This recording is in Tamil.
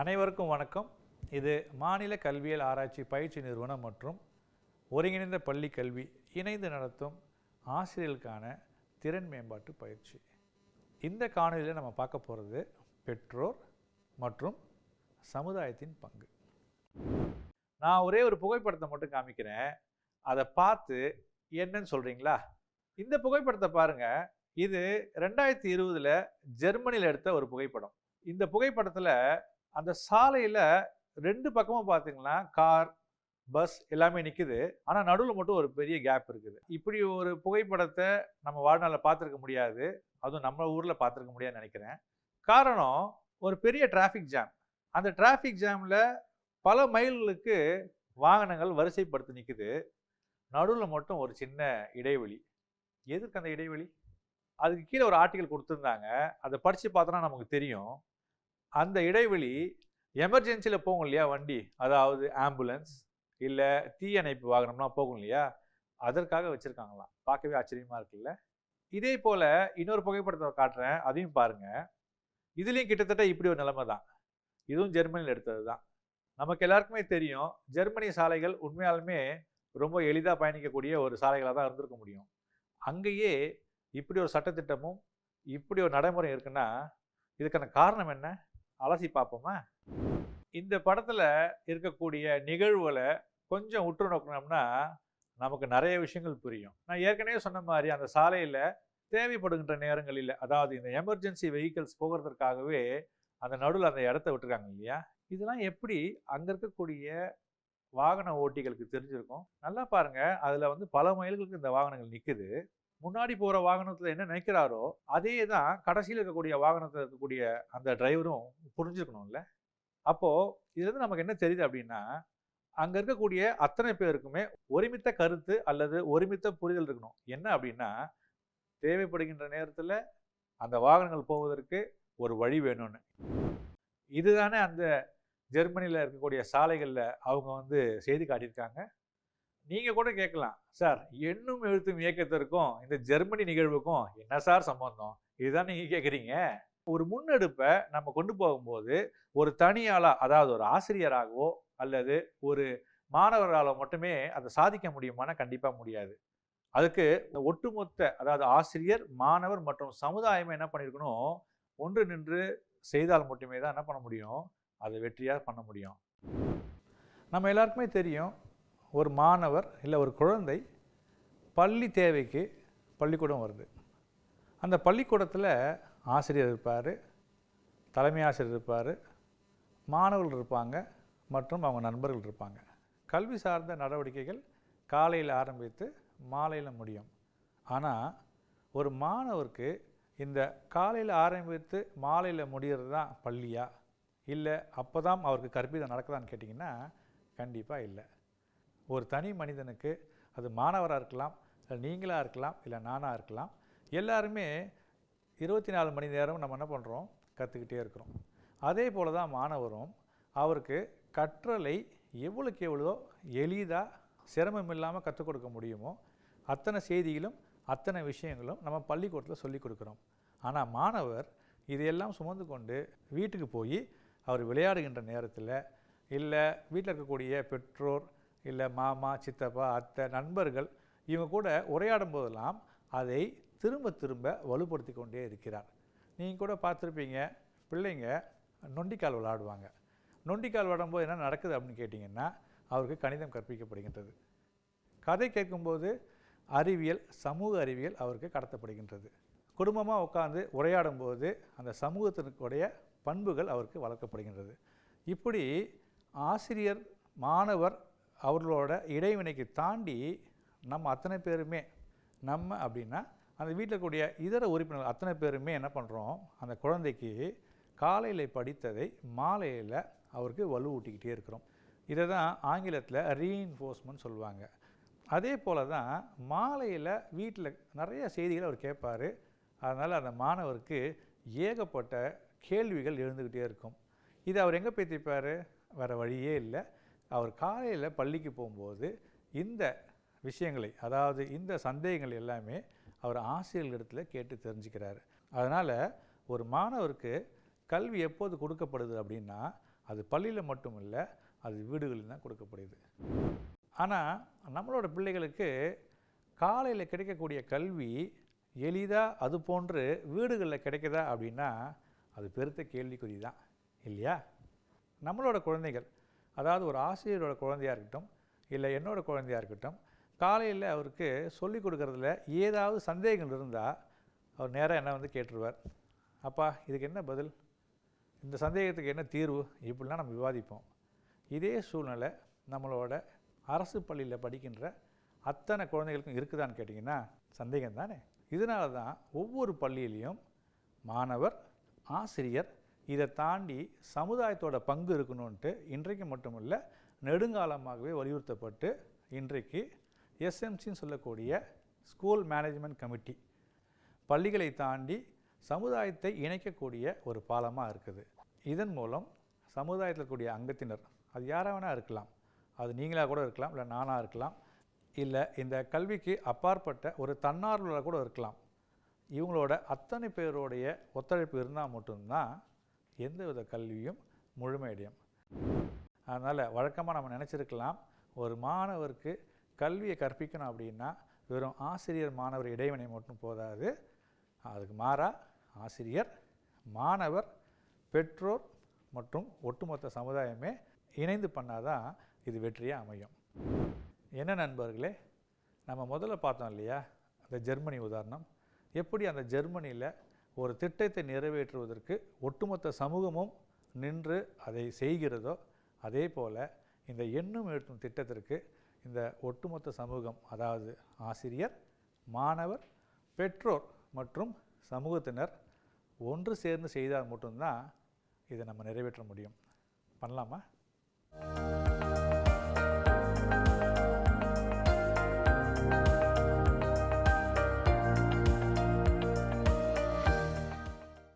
அனைவருக்கும் வணக்கம். இது மாநில கல்வியியல் ஆராய்ச்சி பயிற்சி நிறுவனம் மற்றும் ஒருங்கிணைந்த பள்ளி கல்வி இணைந்து நடத்தும் ஆசிரியர்களுக்கான திறன் மேம்பாட்டு பயிற்சி. இந்த காணொலியில் நம்ம பார்க்க போகிறது பெற்றோர் மற்றும் சமுதாயத்தின் பங்கு. நான் ஒரே ஒரு புகைப்படத்தை மட்டும் காமிக்கிறேன். அதை பார்த்து என்னன்னு சொல்கிறீங்களா இந்த புகைப்படத்தை பாருங்கள் இது ரெண்டாயிரத்தி இருபதில் ஜெர்மனியில் எடுத்த ஒரு புகைப்படம். இந்த புகைப்படத்தில் அந்த சாலையில் ரெண்டு பக்கமும் பார்த்தீங்கன்னா கார் பஸ் எல்லாமே நிற்குது ஆனால் நடுவில் மட்டும் ஒரு பெரிய கேப் இருக்குது. இப்படி ஒரு புகைப்படத்தை நம்ம வாழ்நாளில் பார்த்துருக்க முடியாது. அதுவும் நம்ம ஊரில் பார்த்துருக்க முடியாதுன்னு நினைக்கிறேன். காரணம் ஒரு பெரிய டிராஃபிக் ஜாம் அந்த டிராஃபிக் ஜாமில் பல மைல்களுக்கு வாகனங்கள் வரிசைப்படுத்தி நிற்குது நடுவில் மட்டும் ஒரு சின்ன இடைவெளி. எதுக்கு அந்த இடைவெளி? அதுக்கு கீழே ஒரு ஆர்டிக்கல் கொடுத்துருந்தாங்க. அதை படித்து பார்த்தோன்னா நமக்கு தெரியும். அந்த இடைவெளி எமர்ஜென்சியில் போகும் இல்லையா வண்டி? அதாவது ஆம்புலன்ஸ் இல்லை தீயணைப்பு வாகனம்லாம் போகும் இல்லையா? அதற்காக வச்சுருக்காங்களாம். பார்க்கவே ஆச்சரியமாக இருக்குல்ல? இதே போல் இன்னொரு புகைப்படத்தை காட்டுறேன். அதையும் பாருங்கள் இதுலேயும் கிட்டத்தட்ட இப்படி ஒரு நிலைமை தான். இதுவும் ஜெர்மனியில் எடுத்தது தான். நமக்கு எல்லாருக்குமே தெரியும் ஜெர்மனி சாலைகள் உண்மையாலுமே ரொம்ப எளிதாக பயணிக்கக்கூடிய ஒரு சாலைகளாக தான் இருந்திருக்க முடியும். அங்கேயே இப்படி ஒரு சட்டத்திட்டமும் இப்படி ஒரு நடைமுறை இருக்குன்னா இதுக்கான காரணம் என்ன? அலசி பார்ப்போமா? இந்த படத்தில் இருக்கக்கூடிய நிகழ்வுகளை கொஞ்சம் உற்று நோக்கினோம்னா நமக்கு நிறைய விஷயங்கள் புரியும். நான் ஏற்கனவே சொன்ன மாதிரி அந்த சாலையில் தேவைப்படுகின்ற நேரங்களில் அதாவது இந்த எமர்ஜென்சி வெஹிக்கிள்ஸ் போகிறதுக்காகவே அந்த நடுவில் அந்த இடத்த விட்டுருக்காங்க இல்லையா? இதெல்லாம் எப்படி அங்கே இருக்கக்கூடிய வாகன ஓட்டிகளுக்கு தெரிஞ்சிருக்கும்? நல்லா பாருங்கள் அதில் வந்து பல மைல்களுக்கு இந்த வாகனங்கள் நிற்குது முன்னாடி போகிற வாகனத்தில் என்ன நினைக்கிறாரோ அதே தான் கடைசியில் இருக்கக்கூடிய வாகனத்தில் இருக்கக்கூடிய அந்த டிரைவரும் புரிஞ்சுக்கணும்ல. அப்போது இதுலேருந்து நமக்கு என்ன தெரியுது அப்படின்னா அங்கே இருக்கக்கூடிய அத்தனை பேருக்குமே ஒருமித்த கருத்து அல்லது ஒருமித்த புரிதல் இருக்கணும். என்ன அப்படின்னா தேவைப்படுகின்ற நேரத்தில் அந்த வாகனங்கள் போவதற்கு ஒரு வழி வேணும்னு. இதுதானே அந்த ஜெர்மனியில் இருக்கக்கூடிய சாலைகளில் அவங்க வந்து செய்தி காட்டியிருக்காங்க. நீங்கள் கூட கேட்கலாம். சார் எண்ணும் எழுத்தும் இயக்கத்திற்கும் இந்த ஜெர்மனி நிகழ்வுக்கும் என்ன சார் சம்பந்தம்? இதுதான் நீங்கள் கேட்குறீங்க. ஒரு முன்னெடுப்பை நம்ம கொண்டு போகும்போது ஒரு தனியாளாக அதாவது ஒரு ஆசிரியராகவோ அல்லது ஒரு மாணவர்களால் மட்டுமே அதை சாதிக்க முடியுமானா கண்டிப்பாக முடியாது. அதுக்கு இந்த ஒட்டுமொத்த அதாவது ஆசிரியர் மாணவர் மற்றும் சமுதாயமே என்ன பண்ணியிருக்கணும் ஒன்று நின்று செய்தால் மட்டுமே தான் என்ன பண்ண முடியும்? அதை வெற்றியாக பண்ண முடியும். நம்ம எல்லாருக்குமே தெரியும் ஒரு மாணவர் இல்லை ஒரு குழந்தை பள்ளி தேவைக்கு பள்ளிக்கூடம் வருது. அந்த பள்ளிக்கூடத்தில் ஆசிரியர் இருப்பார் தலைமை ஆசிரியர் இருப்பார் மாணவர்கள் இருப்பாங்க மற்றும் அவங்க நண்பர்கள் இருப்பாங்க. கல்வி சார்ந்த நடவடிக்கைகள் காலையில் ஆரம்பித்து மாலையில் முடியும். ஆனால் ஒரு மாணவருக்கு இந்த காலையில் ஆரம்பித்து மாலையில் முடிகிறது தான் பள்ளியா? இல்லை அப்போ தான் அவருக்கு கற்பிதம் நடக்குதான்னு கேட்டிங்கன்னா கண்டிப்பாக இல்லை. ஒரு தனி மனிதனுக்கு அது மாணவராக இருக்கலாம் இல்லை நீங்களாக இருக்கலாம் இல்லை நானாக இருக்கலாம் எல்லாருமே இருபத்தி நாலு மணி நேரம் நம்ம என்ன பண்ணுறோம் கற்றுக்கிட்டே இருக்கிறோம். அதே போல் தான் மாணவரும் அவருக்கு கற்றலை எவ்வளோக்கு எவ்வளோ எளிதாக சிரமம் இல்லாமல் கற்றுக் கொடுக்க முடியுமோ அத்தனை செய்திகளும் அத்தனை விஷயங்களும் நம்ம பள்ளிக்கூடத்தில் சொல்லிக் கொடுக்குறோம். ஆனால் மாணவர் இதையெல்லாம் சுமந்து கொண்டு வீட்டுக்கு போய் அவர் விளையாடுகின்ற நேரத்தில் இல்லை வீட்டில் இருக்கக்கூடிய பெற்றோர் இல்லை மாமா சித்தப்பா அத்தை நண்பர்கள் இவங்க கூட உரையாடும் போதெல்லாம் அதை திரும்ப திரும்ப வலுப்படுத்தி கொண்டே இருக்கிறார். நீங்கள் கூட பார்த்துருப்பீங்க பிள்ளைங்க நொண்டிக்கால் விளாடுவாங்க. நொண்டிக்கால் விளாடும்போது என்ன நடக்குது அப்படின்னு கேட்டிங்கன்னா அவருக்கு கணிதம் கற்பிக்கப்படுகின்றது. கதை கேட்கும்போது அறிவியல் சமூக அறிவியல் அவருக்கு கடத்தப்படுகின்றது. குடும்பமாக உட்காந்து உரையாடும்போது அந்த சமூகத்தினுடைய பண்புகள் அவருக்கு வளர்க்கப்படுகின்றது. இப்படி ஆசிரியர் மாணவர் அவர்களோட இடைவினைக்கு தாண்டி நம்ம அத்தனை பேருமே நம்ம அப்படின்னா அந்த வீட்டில் இருக்கக்கூடிய இதர உறுப்பினர்கள் அத்தனை பேருமே என்ன பண்ணுறோம் அந்த குழந்தைக்கு காலையில் படித்ததை மாலையில் அவருக்கு வலுவூட்டிக்கிட்டே இருக்கிறோம். இதை தான் ஆங்கிலத்தில் ரீஇன்ஃபோர்ஸ்மெண்ட் சொல்லுவாங்க. அதே போல் தான் மாலையில் வீட்டில் நிறைய செய்திகள் அவர் கேட்பார். அதனால் அந்த மாணவருக்கு ஏகப்பட்ட கேள்விகள் எழுந்துக்கிட்டே இருக்கும். இதை அவர் எங்கே போய் தைப்பார் வேறு வழியே இல்லை. அவர் காலையில் பள்ளிக்கு போகும்போது இந்த விஷயங்களை அதாவது இந்த சந்தேகங்கள் எல்லாமே அவர் ஆசிரியர்களிடத்தில் கேட்டு தெரிஞ்சுக்கிறாரு. அதனால் ஒரு மாணவருக்கு கல்வி எப்போது கொடுக்கப்படுது அப்படின்னா அது பள்ளியில் மட்டும் இல்லை அது வீடுகளில் தான் கொடுக்கப்படுது. ஆனால் நம்மளோட பிள்ளைகளுக்கு காலையில் கிடைக்கக்கூடிய கல்வி எளிதாக அது போன்று வீடுகளில் கிடைக்குதா அப்படின்னா அது பெருத்த கேள்விக்குறி தான் இல்லையா? நம்மளோட குழந்தைகள் அதாவது ஒரு ஆசிரியரோட குழந்தையாக இருக்கட்டும் இல்லை என்னோடய குழந்தையாக இருக்கட்டும் காலையில் அவருக்கு சொல்லிக் கொடுக்கறதுல ஏதாவது சந்தேகங்கள் இருந்தால் அவர் நேராக என்ன வந்து கேட்டுருவார். அப்பா இதுக்கு என்ன பதில்? இந்த சந்தேகத்துக்கு என்ன தீர்வு? இப்படிலாம் நம்ம விவாதிப்போம். இதே சூழ்நிலை நம்மளோட அரசு பள்ளியில் படிக்கின்ற அத்தனை குழந்தைகளுக்கும் இருக்குதான்னு கேட்டிங்கன்னா சந்தேகம் தானே இதனால தான் ஒவ்வொரு பள்ளியிலையும் மாணவர் ஆசிரியர் இதை தாண்டி சமுதாயத்தோட பங்கு இருக்கணும்ன்ட்டு இன்றைக்கு மட்டுமில்ல நெடுங்காலமாகவே வலியுறுத்தப்பட்டு இன்றைக்கு எஸ்எம்சின்னு சொல்லக்கூடிய ஸ்கூல் மேனேஜ்மெண்ட் கமிட்டி பள்ளிகளை தாண்டி சமுதாயத்தை இணைக்கக்கூடிய ஒரு பாலமாக இருக்குது. இதன் மூலம் சமுதாயத்தில் இருக்கக்கூடிய அங்கத்தினர் அது யாராக வேணால் இருக்கலாம். அது நீங்களாக கூட இருக்கலாம் இல்லை நானாக இருக்கலாம். இல்லை இந்த கல்விக்கு அப்பாற்பட்ட ஒரு தன்னார்வலராக கூட இருக்கலாம். இவங்களோட அத்தனை பேருடைய ஒத்துழைப்பு இருந்தால் மட்டும்தான் எந்தவித கல்வியும் முழுமையடையும். அதனால் வழக்கமாக நம்ம நினச்சிருக்கலாம் ஒரு மாணவருக்கு கல்வியை கற்பிக்கணும் அப்படின்னா வெறும் ஆசிரியர் மாணவர் இடைவினை மட்டும் போதாது. அதுக்கு மாறாக ஆசிரியர் மாணவர் பெற்றோர் மற்றும் ஒட்டுமொத்த சமுதாயமே இணைந்து பண்ணாதான் இது வெற்றியாக அமையும். என்ன நண்பர்களே நம்ம முதல்ல பார்த்தோம் இல்லையா அந்த ஜெர்மனி உதாரணம். எப்படி அந்த ஜெர்மனியில் ஒரு திட்டத்தை நிறைவேற்றுவதற்கு ஒட்டுமொத்த சமூகமும் நின்று அதை செய்கிறதோ அதே போல் இந்த எண்ணும் எழுத்தும் திட்டத்திற்கு இந்த ஒட்டுமொத்த சமூகம் அதாவது ஆசிரியர் மாணவர் பெற்றோர் மற்றும் சமூகத்தினர் ஒன்று சேர்ந்து செய்தால் மட்டும்தான் இதை நம்ம நிறைவேற்ற முடியும். பண்ணலாமா?